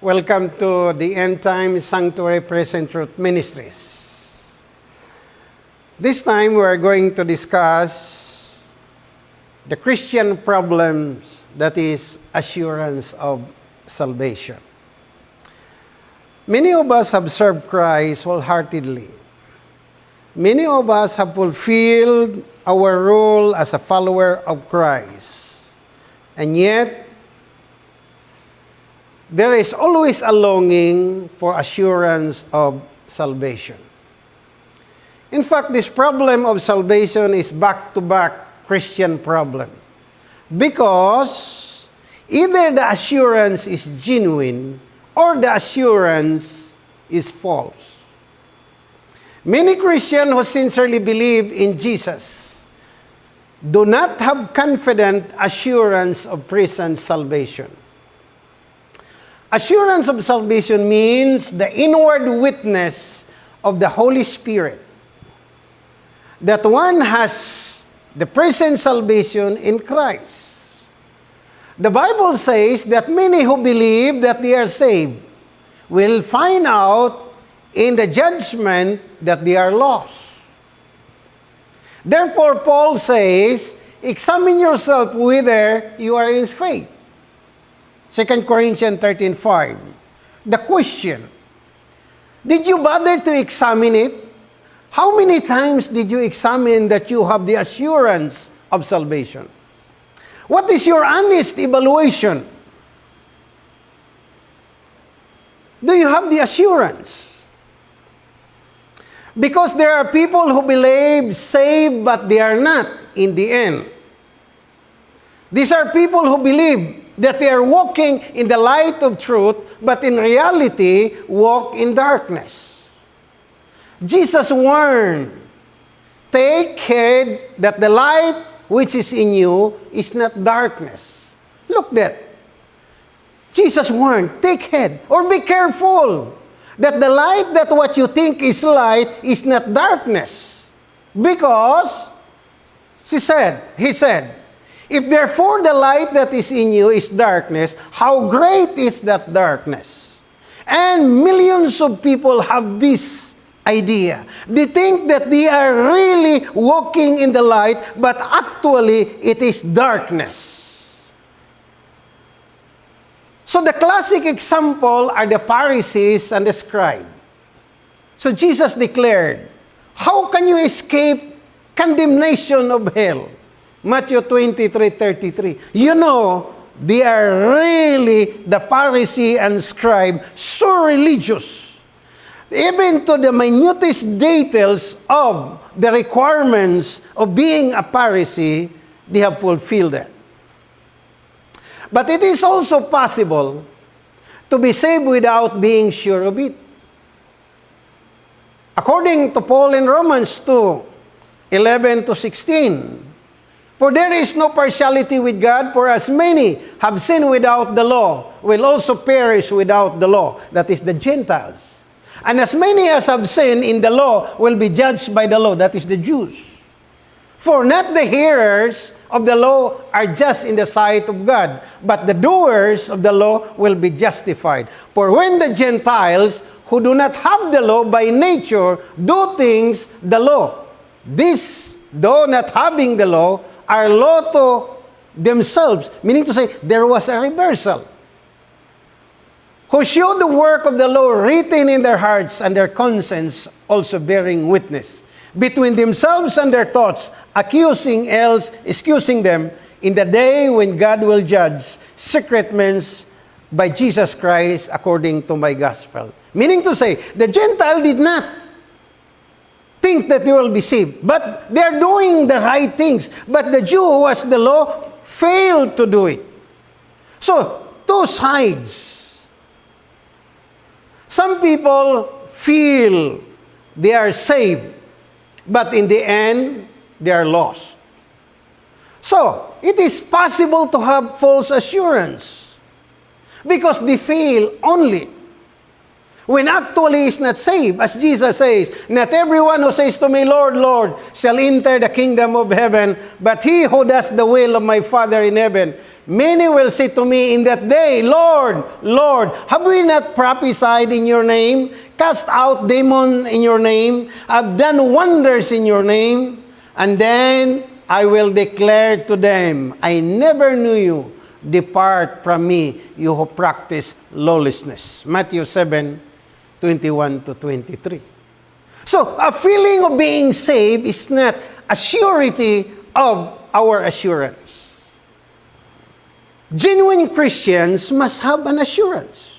Welcome to the End Time Sanctuary Present Truth Ministries. This time we are going to discuss the Christian problems that is assurance of salvation. Many of us have served Christ wholeheartedly. Many of us have fulfilled our role as a follower of Christ. And yet, there is always a longing for assurance of salvation. In fact, this problem of salvation is back-to-back Christian problem. Because either the assurance is genuine or the assurance is false. Many Christians who sincerely believe in Jesus do not have confident assurance of present salvation. Assurance of salvation means the inward witness of the Holy Spirit that one has the present salvation in Christ. The Bible says that many who believe that they are saved will find out in the judgment that they are lost. Therefore, Paul says, examine yourself whether you are in faith. 2 Corinthians 13.5. The question, did you bother to examine it? How many times did you examine that you have the assurance of salvation? What is your honest evaluation? Do you have the assurance? Because there are people who believe saved but they are not in the end. These are people who believe that they are walking in the light of truth, but in reality walk in darkness. Jesus warned, Take heed that the light which is in you is not darkness. Look that. Jesus warned, take heed or be careful that the light that what you think is light is not darkness. Because, she said, he said, If therefore the light that is in you is darkness, how great is that darkness? And millions of people have this idea. They think that they are really walking in the light, but actually it is darkness. So the classic example are the Pharisees and the scribe. So Jesus declared, How can you escape condemnation of hell? Matthew 23, 33. You know, they are really the Pharisee and scribe, so religious. Even to the minutest details of the requirements of being a Pharisee, they have fulfilled that. But it is also possible to be saved without being sure of it. According to Paul in Romans 2, 11 to 16, For there is no partiality with God, for as many have sinned without the law will also perish without the law. That is the Gentiles. And as many as have sinned in the law will be judged by the law. That is the Jews. For not the hearers of the law are just in the sight of God, but the doers of the law will be justified. For when the Gentiles who do not have the law by nature do things the law, this, though not having the law, are law to themselves, meaning to say there was a reversal. Who showed the work of the law written in their hearts and their conscience also bearing witness between themselves and their thoughts, accusing else, excusing them in the day when God will judge secret men's by Jesus Christ according to my gospel. Meaning to say, the Gentile did not think that they will be saved. But they're doing the right things. But the Jew who has the law failed to do it. So, two sides. Some people feel they are saved, but in the end, they are lost. So, it is possible to have false assurance because they fail only when actually is not saved. As Jesus says, Not everyone who says to me, Lord, Lord, shall enter the kingdom of heaven, but he who does the will of my Father in heaven. Many will say to me in that day, Lord, Lord, have we not prophesied in your name, cast out demon in your name, have done wonders in your name? And then I will declare to them, I never knew you. Depart from me, you who practice lawlessness. Matthew 7, 21 to 23. So, a feeling of being saved is not a surety of our assurance. Genuine Christians must have an assurance.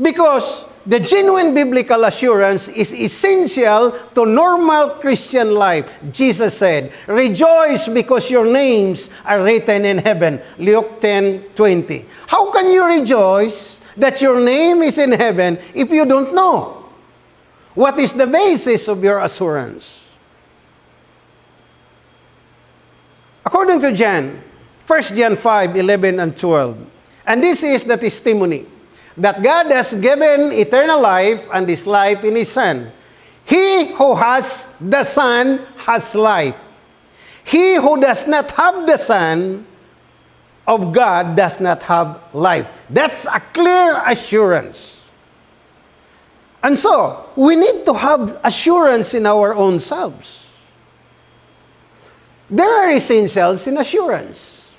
Because the genuine biblical assurance is essential to normal Christian life. Jesus said, Rejoice because your names are written in heaven. Luke 10 20. How can you rejoice that your name is in heaven if you don't know? What is the basis of your assurance? According to John, 1 John 5 11 and 12. And this is the testimony that God has given eternal life and this life in His Son. He who has the Son has life. He who does not have the Son of God does not have life. That's a clear assurance. And so, we need to have assurance in our own selves. There are essentials in assurance.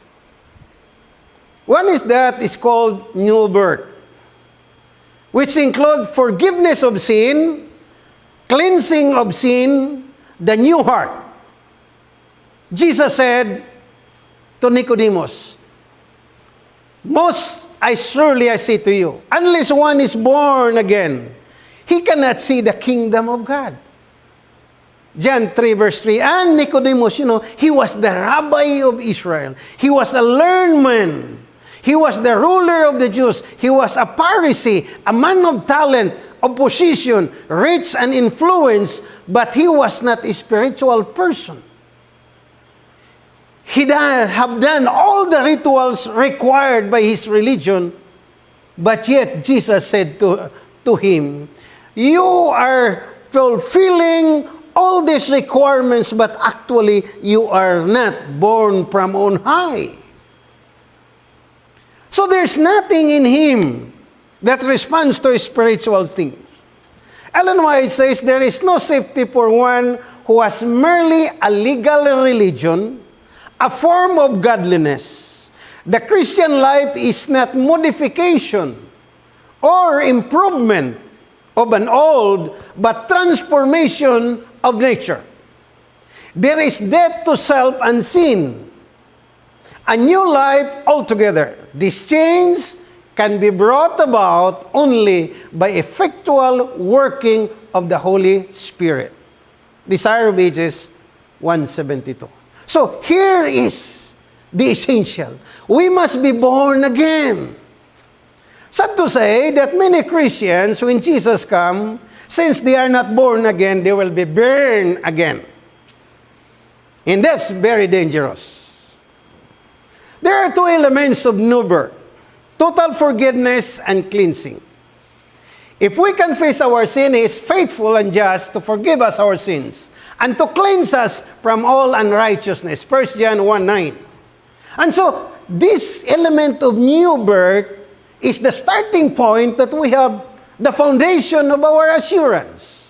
One is that is called new birth which include forgiveness of sin, cleansing of sin, the new heart. Jesus said to Nicodemus, Most I surely I say to you, unless one is born again, he cannot see the kingdom of God. John 3 verse 3. And Nicodemus, you know, he was the rabbi of Israel. He was a learned man. He was the ruler of the Jews. He was a Pharisee, a man of talent, of position, rich and influence, but he was not a spiritual person. He have done all the rituals required by his religion, but yet Jesus said to, to him, You are fulfilling all these requirements, but actually you are not born from on high. So there's nothing in him that responds to spiritual things. Ellen White says there is no safety for one who has merely a legal religion, a form of godliness. The Christian life is not modification or improvement of an old, but transformation of nature. There is death to self and sin, a new life altogether. This change can be brought about only by effectual working of the Holy Spirit. Desire of Ages 172. So here is the essential. We must be born again. Sad to say that many Christians, when Jesus come, since they are not born again, they will be burned again. And that's very dangerous. There are two elements of new birth total forgiveness and cleansing. If we confess our sin, He is faithful and just to forgive us our sins and to cleanse us from all unrighteousness. 1 John 1 9. And so, this element of new birth is the starting point that we have the foundation of our assurance.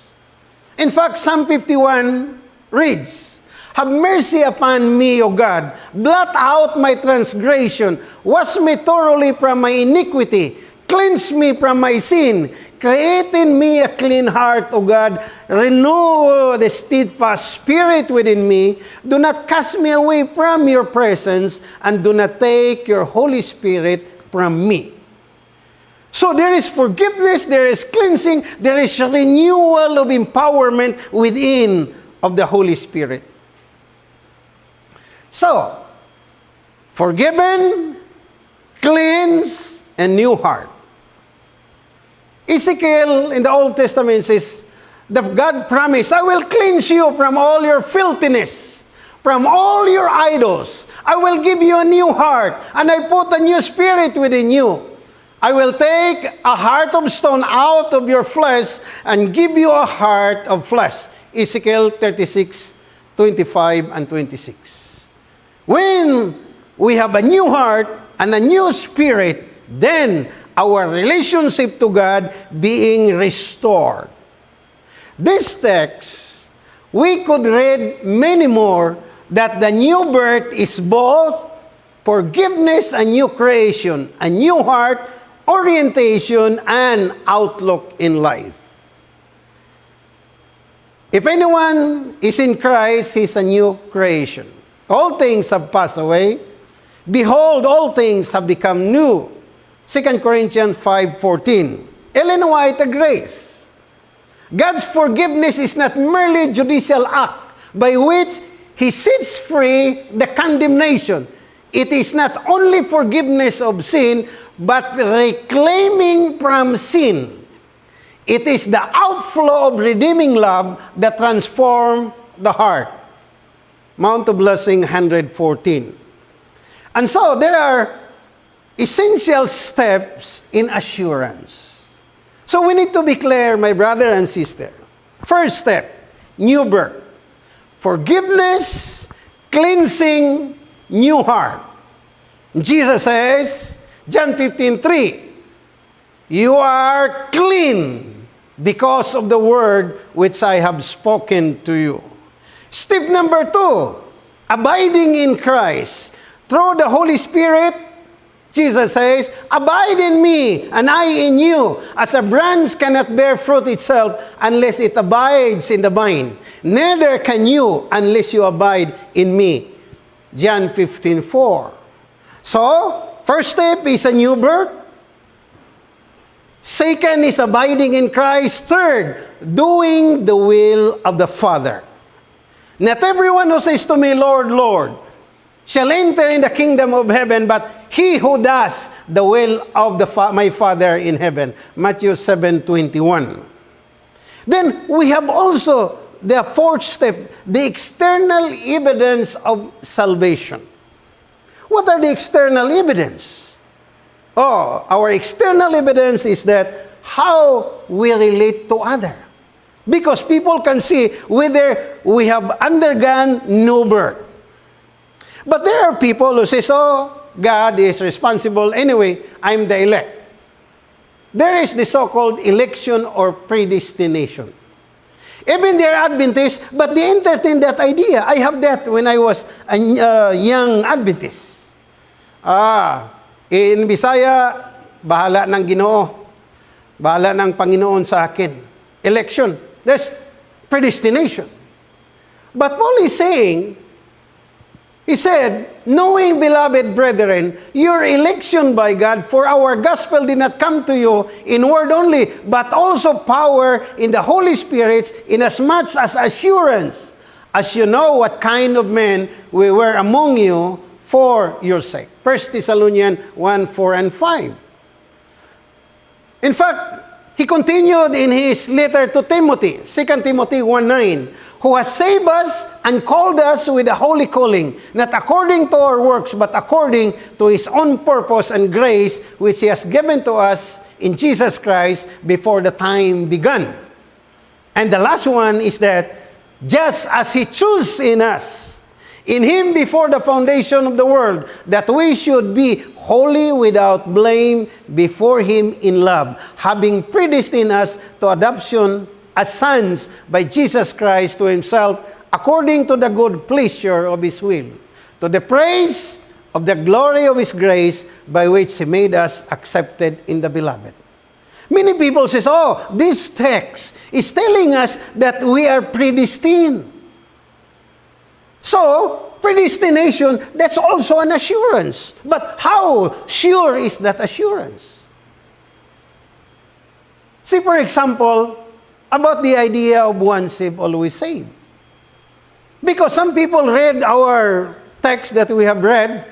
In fact, Psalm 51 reads, Have mercy upon me, O God. Blot out my transgression. Wash me thoroughly from my iniquity. Cleanse me from my sin. Create in me a clean heart, O God. Renew the steadfast spirit within me. Do not cast me away from your presence, and do not take your Holy Spirit from me. So there is forgiveness, there is cleansing, there is renewal of empowerment within of the Holy Spirit. So, forgiven, cleansed, and new heart. Ezekiel in the Old Testament says, the God promised, I will cleanse you from all your filthiness, from all your idols. I will give you a new heart, and I put a new spirit within you. I will take a heart of stone out of your flesh and give you a heart of flesh. Ezekiel 36, 25 and 26. When we have a new heart and a new spirit, then our relationship to God being restored. This text, we could read many more that the new birth is both forgiveness and new creation, a new heart, orientation, and outlook in life. If anyone is in Christ, he's a new creation. All things have passed away. Behold, all things have become new. 2 Corinthians 5.14. Ellen White agrees. God's forgiveness is not merely judicial act by which He sets free the condemnation. It is not only forgiveness of sin, but reclaiming from sin. It is the outflow of redeeming love that transforms the heart. Mount of Blessing 114. And so there are essential steps in assurance. So we need to be clear, my brother and sister. First step, new birth. Forgiveness, cleansing, new heart. Jesus says, John 15, 3, You are clean because of the word which I have spoken to you. Step number two, abiding in Christ. Through the Holy Spirit, Jesus says, Abide in me, and I in you, as a branch cannot bear fruit itself unless it abides in the vine. Neither can you unless you abide in me. John 15, 4. So, first step is a new birth. Second is abiding in Christ. Third, doing the will of the Father. Not everyone who says to me, Lord, Lord, shall enter in the kingdom of heaven, but he who does the will of the fa my Father in heaven. Matthew 7:21. Then we have also the fourth step, the external evidence of salvation. What are the external evidence? Oh, our external evidence is that how we relate to other. Because people can see whether we have undergone new birth. But there are people who say, oh, God is responsible. Anyway, I'm the elect. There is the so-called election or predestination. Even they are Adventists, but they entertain that idea. I have that when I was a uh, young Adventist. Ah, in Bisaya, bahala ng ginoo. Bahala ng Panginoon sa akin. Election. There's predestination. But Paul is saying, he said, Knowing, beloved brethren, your election by God, for our gospel did not come to you in word only, but also power in the Holy Spirit, inasmuch as assurance, as you know what kind of men we were among you for your sake. 1 Thessalonians 1, 4, and 5. In fact, he continued in his letter to Timothy, 2 Timothy 1 9, who has saved us and called us with a holy calling, not according to our works, but according to his own purpose and grace, which he has given to us in Jesus Christ before the time began. And the last one is that just as he chose in us, in him before the foundation of the world, that we should be holy without blame before him in love, having predestined us to adoption as sons by Jesus Christ to himself, according to the good pleasure of his will, to the praise of the glory of his grace by which he made us accepted in the beloved. Many people says, oh, this text is telling us that we are predestined. So, predestination, that's also an assurance. But how sure is that assurance? See, for example, about the idea of one saved, always saved. Because some people read our text that we have read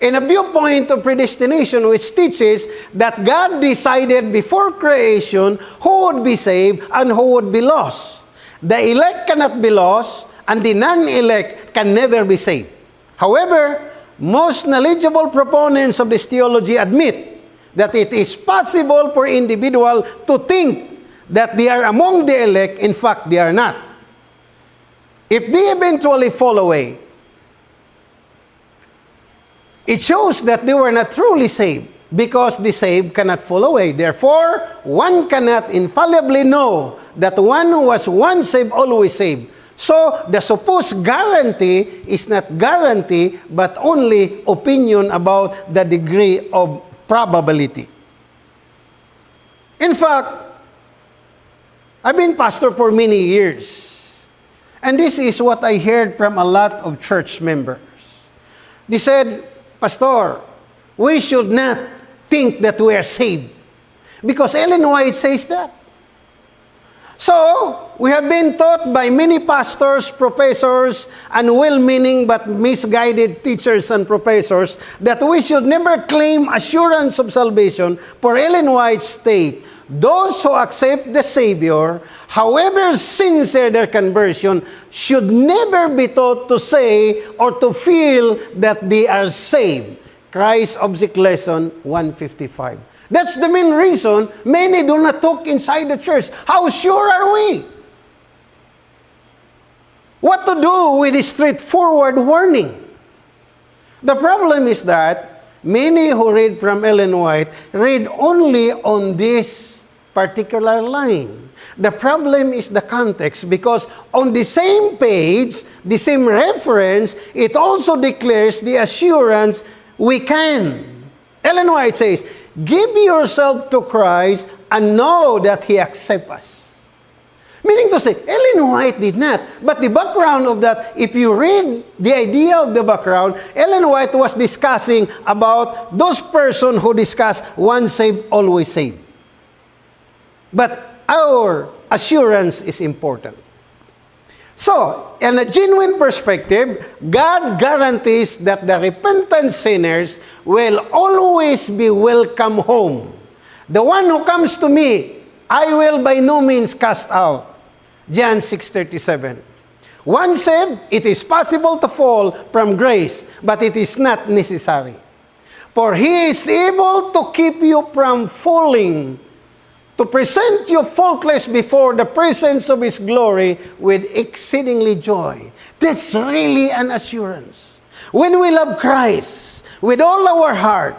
in a viewpoint of predestination, which teaches that God decided before creation who would be saved and who would be lost. The elect cannot be lost, and the non-elect can never be saved. However, most knowledgeable proponents of this theology admit that it is possible for individual to think that they are among the elect, in fact, they are not. If they eventually fall away, it shows that they were not truly saved because the saved cannot fall away. Therefore, one cannot infallibly know that one who was once saved, always saved. So, the supposed guarantee is not guarantee, but only opinion about the degree of probability. In fact, I've been pastor for many years. And this is what I heard from a lot of church members. They said, Pastor, we should not think that we are saved. Because Ellen White says that. So, we have been taught by many pastors, professors, and well-meaning but misguided teachers and professors that we should never claim assurance of salvation. For Ellen White state, those who accept the Savior, however sincere their conversion, should never be taught to say or to feel that they are saved. Christ Object Lesson 155. That's the main reason many do not talk inside the church. How sure are we? What to do with this straightforward warning? The problem is that many who read from Ellen White read only on this particular line. The problem is the context because on the same page, the same reference, it also declares the assurance we can. Ellen White says, Give yourself to Christ and know that He accepts us. Meaning to say, Ellen White did not. But the background of that, if you read the idea of the background, Ellen White was discussing about those person who discuss once saved, always saved. But our assurance is important. So, in a genuine perspective, God guarantees that the repentant sinners will always be welcome home. The one who comes to me, I will by no means cast out. John 6.37 Once saved, it is possible to fall from grace, but it is not necessary. For He is able to keep you from falling to present you faultless before the presence of His glory with exceedingly joy. That's really an assurance. When we love Christ with all our heart,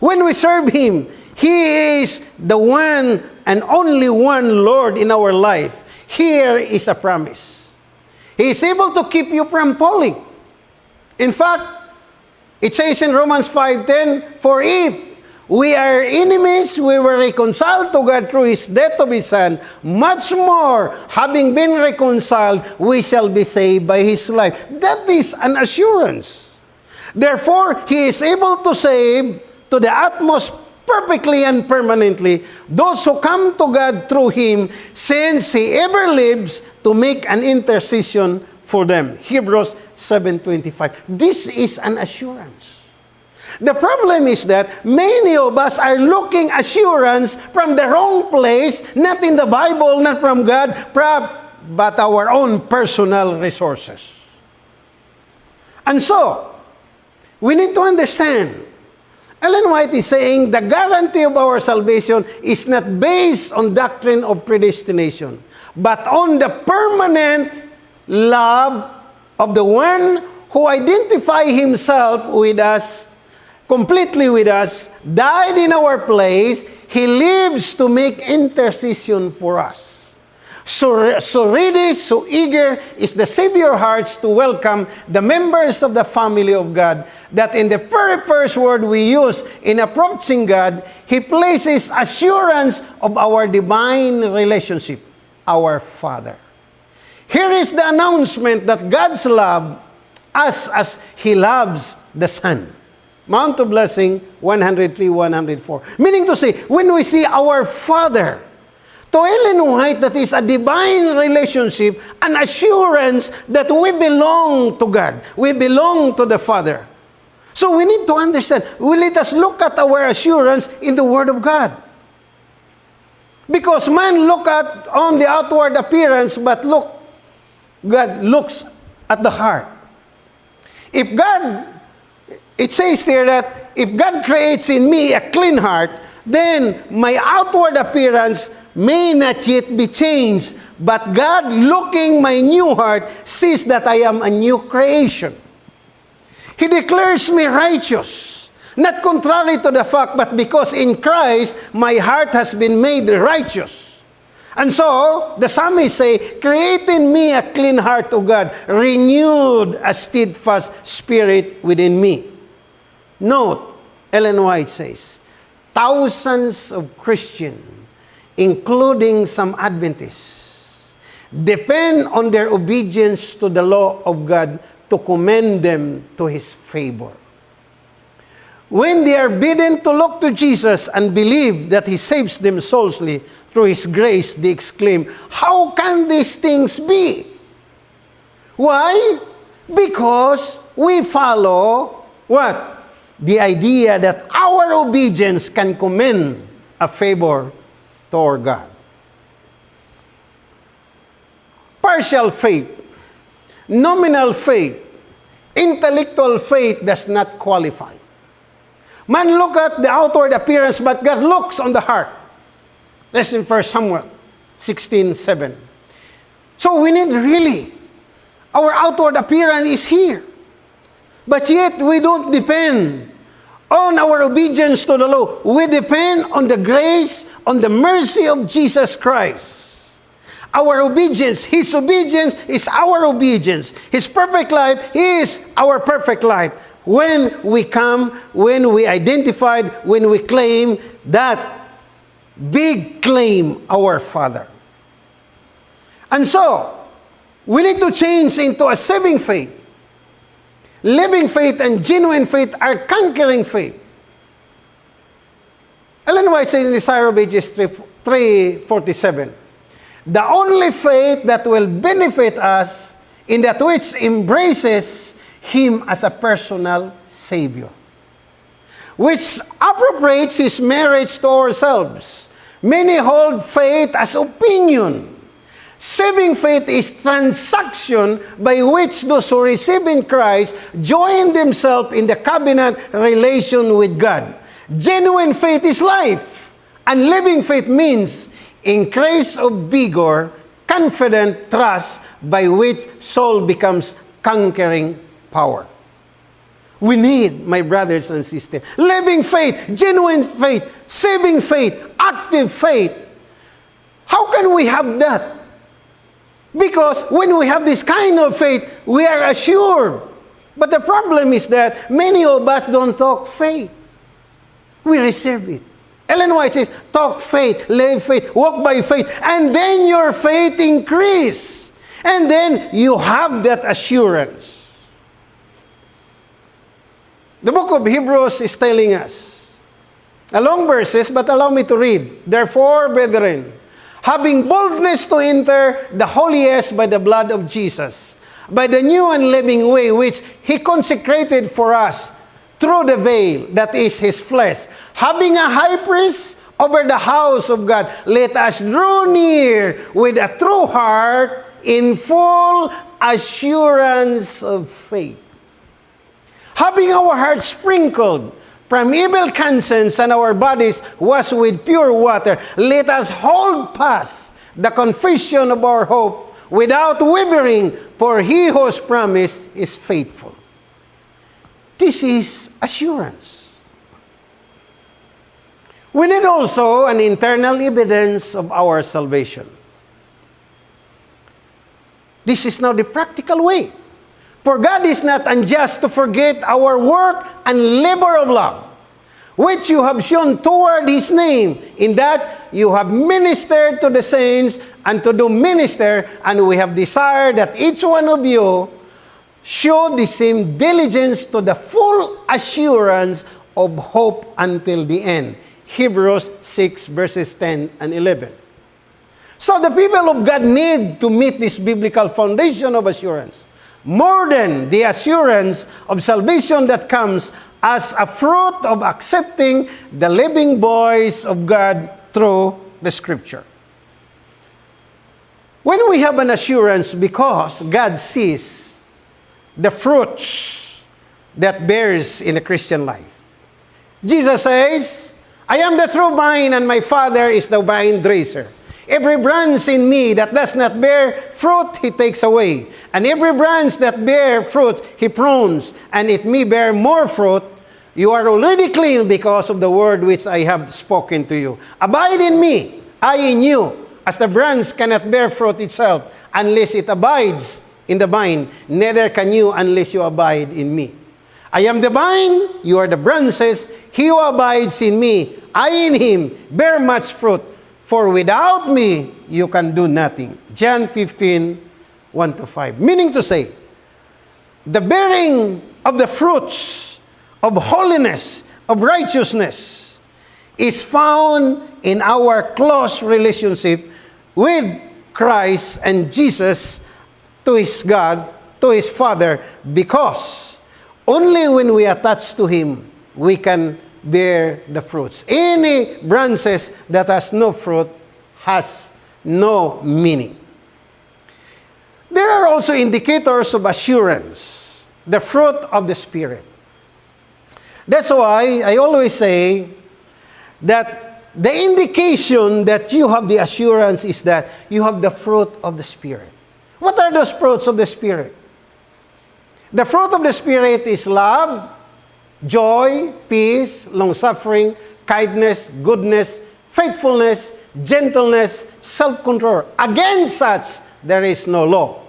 when we serve Him, He is the one and only one Lord in our life. Here is a promise. He is able to keep you from falling. In fact, it says in Romans 5.10, For if we are enemies, we were reconciled to God through His death of His Son. Much more, having been reconciled, we shall be saved by His life. That is an assurance. Therefore, He is able to save to the utmost perfectly and permanently those who come to God through Him, since He ever lives to make an intercession for them. Hebrews 7.25. This is an assurance. The problem is that many of us are looking assurance from the wrong place, not in the Bible, not from God, but our own personal resources. And so, we need to understand, Ellen White is saying the guarantee of our salvation is not based on doctrine of predestination, but on the permanent love of the one who identify himself with us completely with us, died in our place, He lives to make intercession for us. So, so ready, so eager is the Savior hearts to welcome the members of the family of God that in the very first word we use in approaching God, He places assurance of our divine relationship, our Father. Here is the announcement that God's love us as He loves the Son. Mount of Blessing 103, 104. Meaning to say, when we see our Father, to Ellen White, that is a divine relationship, an assurance that we belong to God. We belong to the Father. So we need to understand. We let us look at our assurance in the Word of God. Because man look at on the outward appearance, but look, God looks at the heart. If God It says there that if God creates in me a clean heart, then my outward appearance may not yet be changed, but God, looking my new heart, sees that I am a new creation. He declares me righteous, not contrary to the fact, but because in Christ my heart has been made righteous. And so, the psalmist say, Create in me a clean heart, O God, renewed a steadfast spirit within me. Note, Ellen White says, thousands of Christians, including some Adventists, depend on their obedience to the law of God to commend them to His favor. When they are bidden to look to Jesus and believe that He saves them soulfully, through His grace, they exclaim, How can these things be? Why? Because we follow what? The idea that our obedience can commend a favor toward God. Partial faith, nominal faith, intellectual faith does not qualify. Man look at the outward appearance, but God looks on the heart. That's in 1 Samuel 16 7. So we need really, our outward appearance is here. But yet we don't depend on our obedience to the law. We depend on the grace, on the mercy of Jesus Christ. Our obedience, His obedience is our obedience. His perfect life is our perfect life. When we come, when we identified, when we claim that big claim our Father. And so, we need to change into a saving faith. Living faith and genuine faith are conquering faith. Ellen White says in Desire of Ages 347, The only faith that will benefit us in that which embraces Him as a personal Savior, which appropriates His marriage to ourselves, Many hold faith as opinion. Saving faith is transaction by which those who receive in Christ join themselves in the covenant relation with God. Genuine faith is life. And living faith means increase of vigor, confident trust by which soul becomes conquering power. We need, my brothers and sisters, living faith, genuine faith, saving faith, active faith. How can we have that? Because when we have this kind of faith, we are assured. But the problem is that many of us don't talk faith. We reserve it. Ellen White says, talk faith, live faith, walk by faith, and then your faith increase. And then you have that assurance. The book of Hebrews is telling us, a long verses, but allow me to read. Therefore, brethren, having boldness to enter the holiest by the blood of Jesus, by the new and living way which he consecrated for us through the veil that is his flesh, having a high priest over the house of God, let us draw near with a true heart in full assurance of faith. Having our hearts sprinkled from evil conscience and our bodies washed with pure water, let us hold fast the confession of our hope without wavering, for he whose promise is faithful. This is assurance. We need also an internal evidence of our salvation. This is now the practical way For God is not unjust to forget our work and labor of love, which you have shown toward His name, in that you have ministered to the saints and to do minister, and we have desired that each one of you show the same diligence to the full assurance of hope until the end. Hebrews 6 verses 10 and 11. So the people of God need to meet this biblical foundation of assurance more than the assurance of salvation that comes as a fruit of accepting the living voice of God through the Scripture. When we have an assurance because God sees the fruits that bears in the Christian life. Jesus says, I am the true vine, and my Father is the vine dresser. Every branch in me that does not bear fruit, he takes away. And every branch that bear fruit, he prunes, and it may bear more fruit. You are already clean because of the word which I have spoken to you. Abide in me, I in you, as the branch cannot bear fruit itself unless it abides in the vine, neither can you unless you abide in me. I am the vine, you are the branches. He who abides in me, I in him, bear much fruit. For without me, you can do nothing. John 15, 1 to 5. Meaning to say, the bearing of the fruits of holiness, of righteousness, is found in our close relationship with Christ and Jesus to his God, to his Father, because only when we attach to him, we can bear the fruits. Any branches that has no fruit has no meaning. There are also indicators of assurance, the fruit of the Spirit. That's why I always say that the indication that you have the assurance is that you have the fruit of the Spirit. What are those fruits of the Spirit? The fruit of the Spirit is love, joy, peace, long suffering, kindness, goodness, faithfulness, gentleness, self control. Against such, there is no law.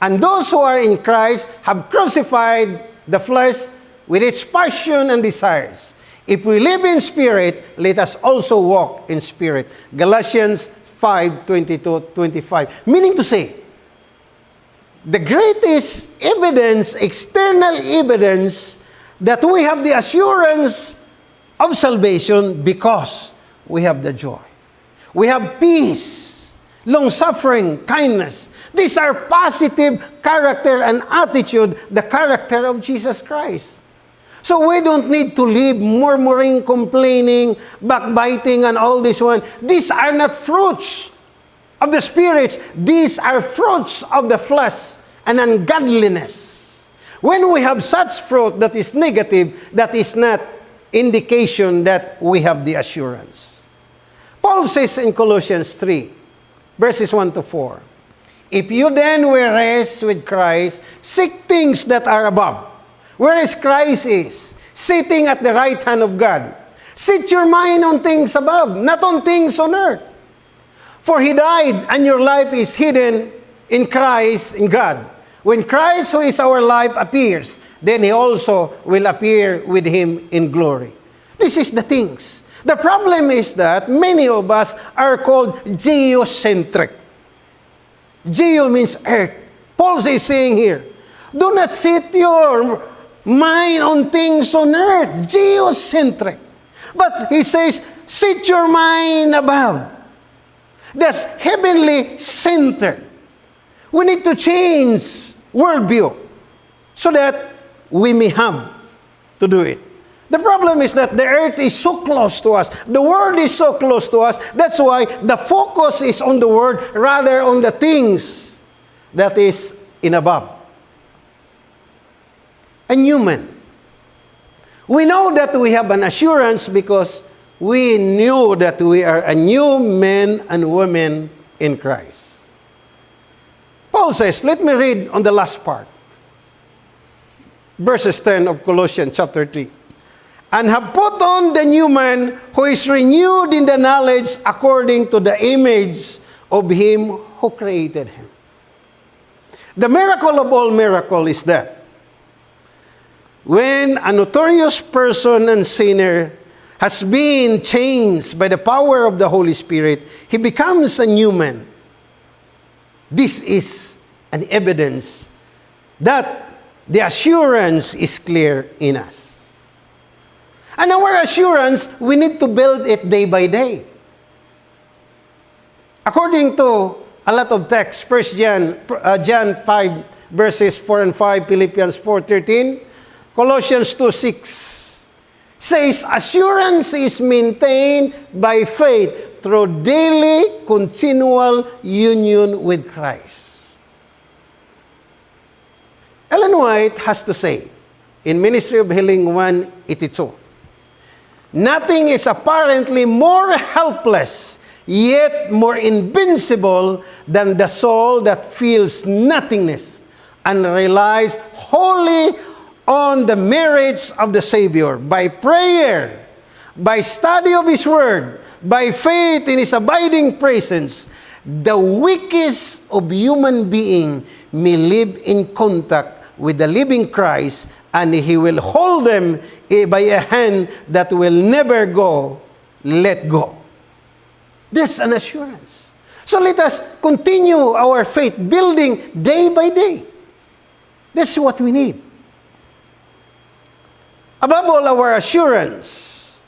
And those who are in Christ have crucified the flesh with its passion and desires. If we live in spirit, let us also walk in spirit. Galatians 5 22 25. Meaning to say, the greatest evidence, external evidence that we have the assurance of salvation because we have the joy. We have peace, long suffering, kindness. These are positive character and attitude, the character of Jesus Christ. So we don't need to live murmuring, complaining, backbiting, and all this one. These are not fruits of the spirits. These are fruits of the flesh and ungodliness. When we have such fruit that is negative, that is not indication that we have the assurance. Paul says in Colossians 3, verses 1 to 4, If you then were raised with Christ, seek things that are above, whereas Christ is, sitting at the right hand of God. Set your mind on things above, not on things on earth. For he died, and your life is hidden in Christ, in God. When Christ, who is our life, appears, then he also will appear with him in glory. This is the things. The problem is that many of us are called geocentric. Geo means earth. Paul is saying here, do not set your mind on things on earth, geocentric. But he says, set your mind above. That's heavenly centered. We need to change worldview so that we may have to do it. The problem is that the earth is so close to us. The world is so close to us. That's why the focus is on the world rather on the things that is in above. And human. We know that we have an assurance because we knew that we are a new man and woman in Christ. Paul says, let me read on the last part. Verses 10 of Colossians chapter 3. And have put on the new man who is renewed in the knowledge according to the image of him who created him. The miracle of all miracle is that when a notorious person and sinner has been changed by the power of the Holy Spirit, he becomes a new man. This is an evidence that the assurance is clear in us. And our assurance, we need to build it day by day. According to a lot of texts, 1 John, uh, John 5, verses 4 and 5, Philippians 4, 13, Colossians 2, 6, says, Assurance is maintained by faith through daily, continual union with Christ. Ellen White has to say in Ministry of Healing 182 Nothing is apparently more helpless, yet more invincible than the soul that feels nothingness and relies wholly on the merits of the Savior by prayer, by study of His Word, by faith in His abiding presence. The weakest of human being may live in contact with the living Christ and He will hold them eh, by a hand that will never go, let go. There's an assurance. So let us continue our faith building day by day. This is what we need. Above all, our assurance,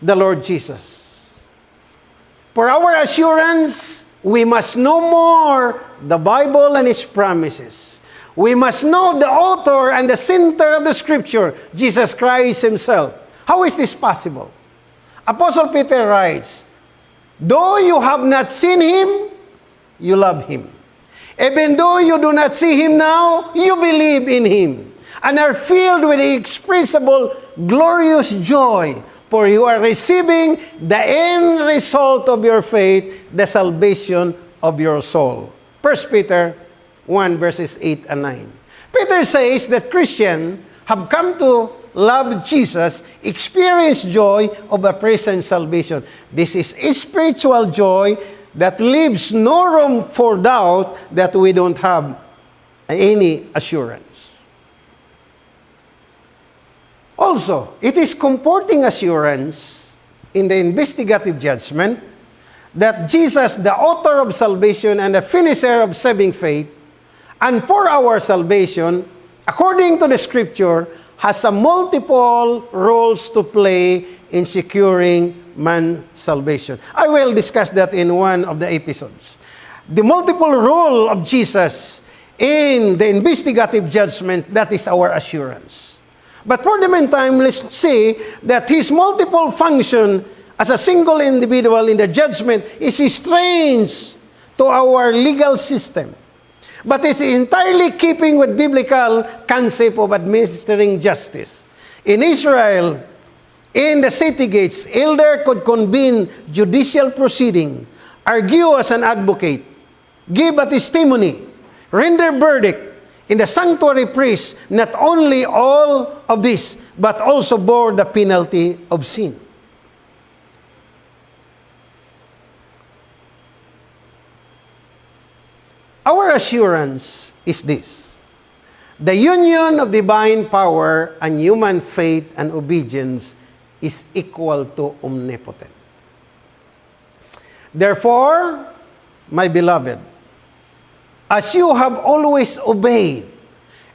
the Lord Jesus. For our assurance, we must know more the Bible and its promises. We must know the author and the center of the scripture, Jesus Christ himself. How is this possible? Apostle Peter writes, Though you have not seen him, you love him. Even though you do not see him now, you believe in him and are filled with inexpressible, glorious joy, for you are receiving the end result of your faith, the salvation of your soul. 1 Peter 1 verses 8 and 9. Peter says that Christians have come to love Jesus, experience joy of a present salvation. This is a spiritual joy that leaves no room for doubt that we don't have any assurance. Also, it is comforting assurance in the investigative judgment that Jesus, the author of salvation and the finisher of saving faith, and for our salvation, according to the scripture, has a multiple roles to play in securing man's salvation. I will discuss that in one of the episodes. The multiple role of Jesus in the investigative judgment, that is our assurance. But for the meantime, let's see that his multiple function as a single individual in the judgment is strange to our legal system but it's entirely keeping with biblical concept of administering justice. In Israel, in the city gates, elder could convene judicial proceeding, argue as an advocate, give a testimony, render verdict, in the sanctuary priest not only all of this, but also bore the penalty of sin. Our assurance is this the union of divine power and human faith and obedience is equal to omnipotent. Therefore, my beloved, as you have always obeyed,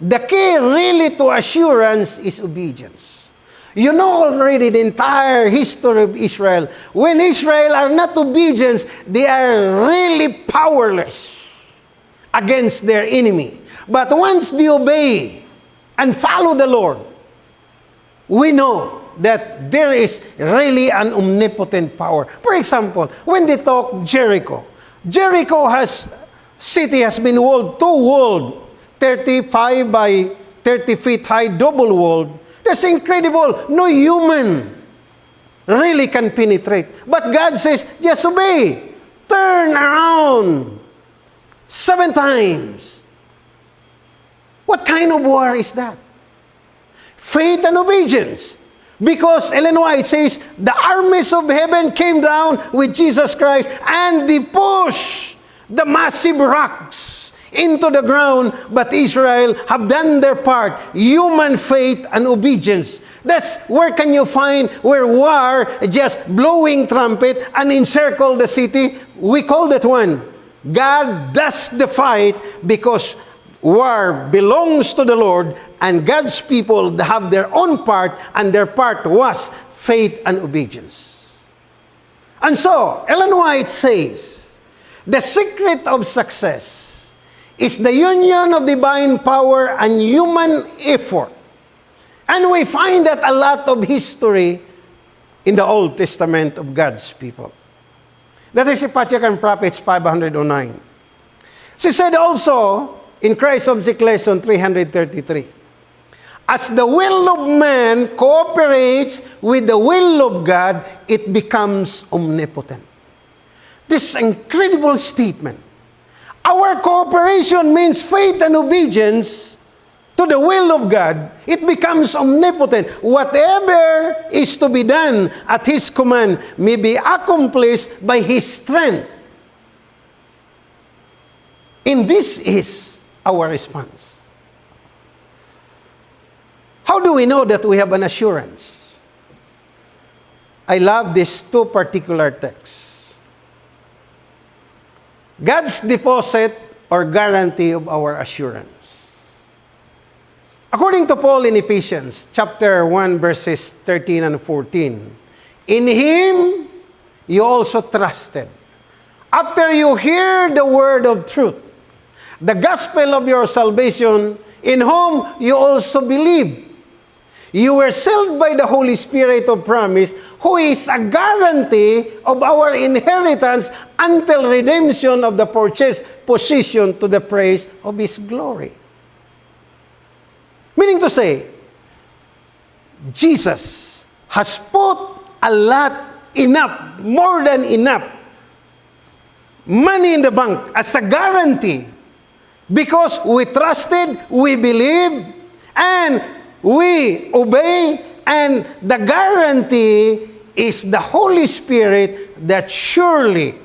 the key really to assurance is obedience. You know already the entire history of Israel. When Israel are not obedient, they are really powerless against their enemy. But once they obey and follow the Lord, we know that there is really an omnipotent power. For example, when they talk Jericho, Jericho has city has been walled, two walled, 35 by 30 feet high, double walled. That's incredible. No human really can penetrate. But God says, just obey. Turn around. Seven times. What kind of war is that? Faith and obedience. Because Ellen White says, the armies of heaven came down with Jesus Christ and they pushed the massive rocks into the ground, but Israel have done their part. Human faith and obedience. That's where can you find where war just blowing trumpet and encircle the city? We call that one God does the fight because war belongs to the Lord and God's people have their own part and their part was faith and obedience. And so, Ellen White says, the secret of success is the union of divine power and human effort. And we find that a lot of history in the Old Testament of God's people. That is Patriarch and Prophets 509. She said also in Christ Object Lesson 333, as the will of man cooperates with the will of God, it becomes omnipotent. This incredible statement. Our cooperation means faith and obedience to the will of God. It becomes omnipotent. Whatever is to be done at His command may be accomplished by His strength. And this is our response. How do we know that we have an assurance? I love these two particular texts. God's deposit or guarantee of our assurance. According to Paul in Ephesians chapter 1 verses 13 and 14, in him you also trusted. After you hear the word of truth, the gospel of your salvation, in whom you also believe. You were sealed by the Holy Spirit of promise, who is a guarantee of our inheritance until redemption of the purchased possession to the praise of His glory. Meaning to say, Jesus has put a lot, enough, more than enough money in the bank as a guarantee. Because we trusted, we believe, and we obey, and the guarantee is the Holy Spirit that surely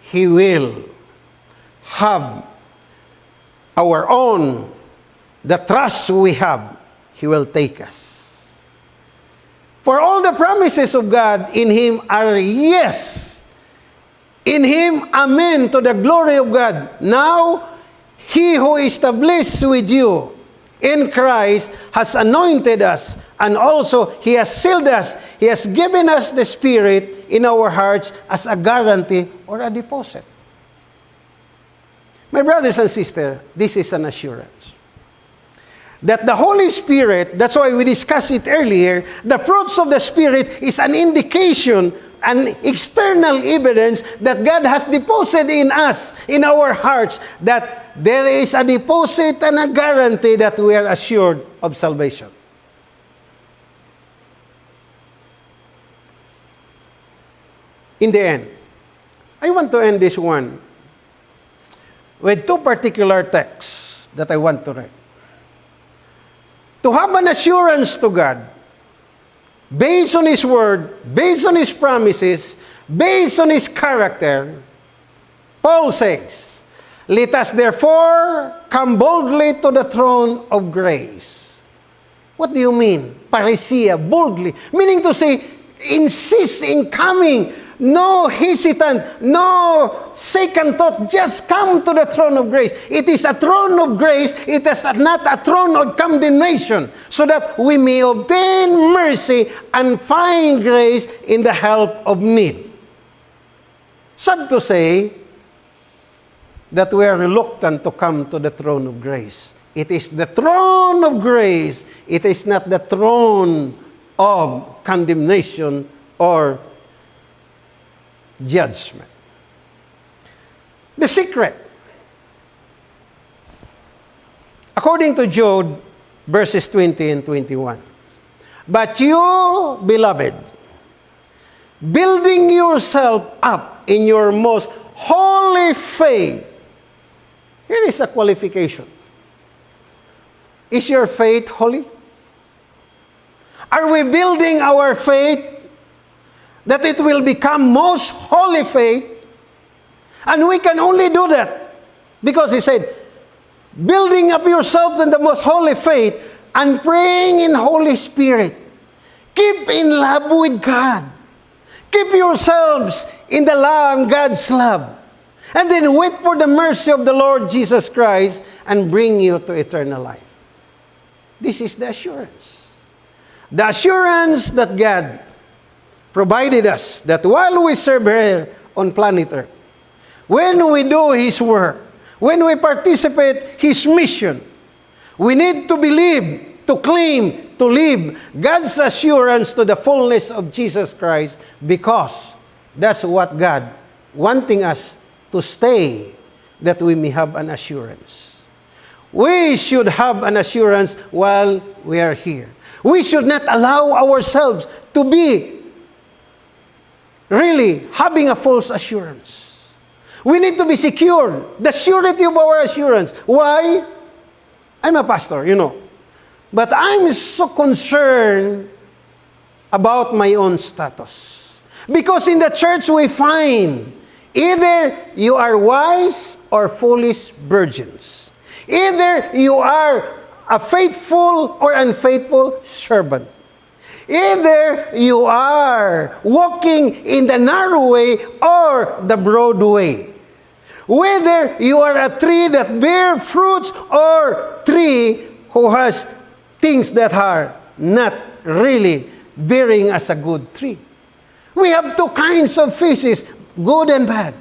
He will have our own, the trust we have, He will take us. For all the promises of God in Him are yes. In Him, amen, to the glory of God. Now, He who established with you in Christ has anointed us, and also He has sealed us. He has given us the Spirit in our hearts as a guarantee or a deposit. My brothers and sisters, this is an assurance. That the Holy Spirit, that's why we discussed it earlier, the fruits of the Spirit is an indication an external evidence that God has deposited in us, in our hearts, that there is a deposit and a guarantee that we are assured of salvation. In the end, I want to end this one with two particular texts that I want to read. To have an assurance to God based on His Word, based on His promises, based on His character, Paul says, Let us therefore come boldly to the throne of grace. What do you mean? Paresia, boldly. Meaning to say, insist in coming no hesitant, no second thought. Just come to the throne of grace. It is a throne of grace. It is not a throne of condemnation. So that we may obtain mercy and find grace in the help of need. Sad to say that we are reluctant to come to the throne of grace. It is the throne of grace. It is not the throne of condemnation or judgment. The secret. According to Jude, verses 20 and 21. But you, beloved, building yourself up in your most holy faith. Here is a qualification. Is your faith holy? Are we building our faith that it will become most holy faith. And we can only do that because he said, building up yourself in the most holy faith and praying in Holy Spirit. Keep in love with God. Keep yourselves in the love, God's love. And then wait for the mercy of the Lord Jesus Christ and bring you to eternal life. This is the assurance. The assurance that God provided us that while we serve here on planet Earth, when we do His work, when we participate His mission, we need to believe, to claim, to live God's assurance to the fullness of Jesus Christ because that's what God wanting us to stay that we may have an assurance. we should have an assurance while we are here. We should not allow ourselves to be really having a false assurance. We need to be secure. The surety of our assurance. Why? I'm a pastor, you know. But I'm so concerned about my own status. Because in the church we find either you are wise or foolish virgins. Either you are a faithful or unfaithful servant. Either you are walking in the narrow way or the broad way. Whether you are a tree that bear fruits or tree who has things that are not really bearing as a good tree. We have two kinds of fishes, good and bad.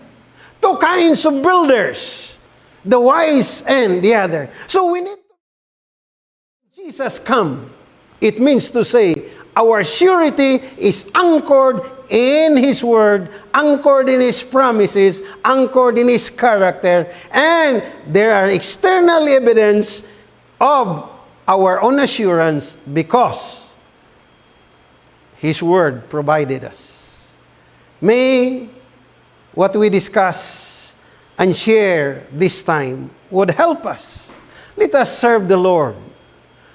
Two kinds of builders, the wise and the other. So we need Jesus come. It means to say our surety is anchored in His Word, anchored in His promises, anchored in His character, and there are external evidence of our own assurance because His Word provided us. May what we discuss and share this time would help us. Let us serve the Lord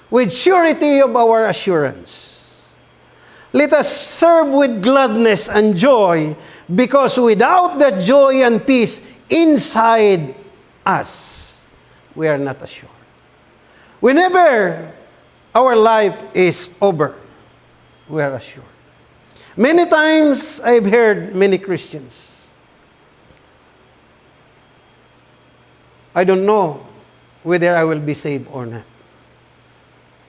with surety of our assurance. Let us serve with gladness and joy because without that joy and peace inside us, we are not assured. Whenever our life is over, we are assured. Many times I've heard many Christians. I don't know whether I will be saved or not.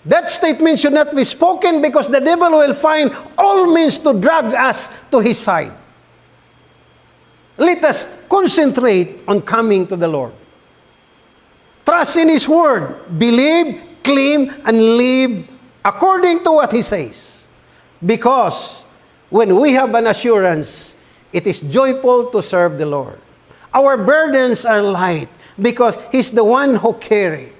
That statement should not be spoken because the devil will find all means to drag us to his side. Let us concentrate on coming to the Lord. Trust in His Word. Believe, claim, and live according to what He says. Because when we have an assurance, it is joyful to serve the Lord. Our burdens are light because He's the one who carry.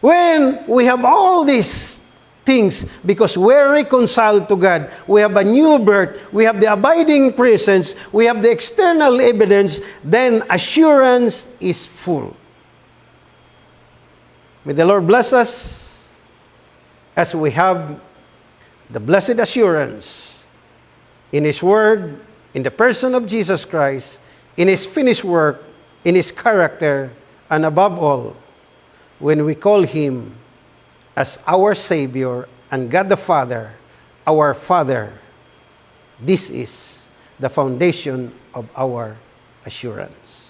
When we have all these things, because we're reconciled to God, we have a new birth, we have the abiding presence, we have the external evidence, then assurance is full. May the Lord bless us as we have the blessed assurance in His Word, in the person of Jesus Christ, in His finished work, in His character, and above all, when we call Him as our Savior and God the Father, our Father, this is the foundation of our assurance.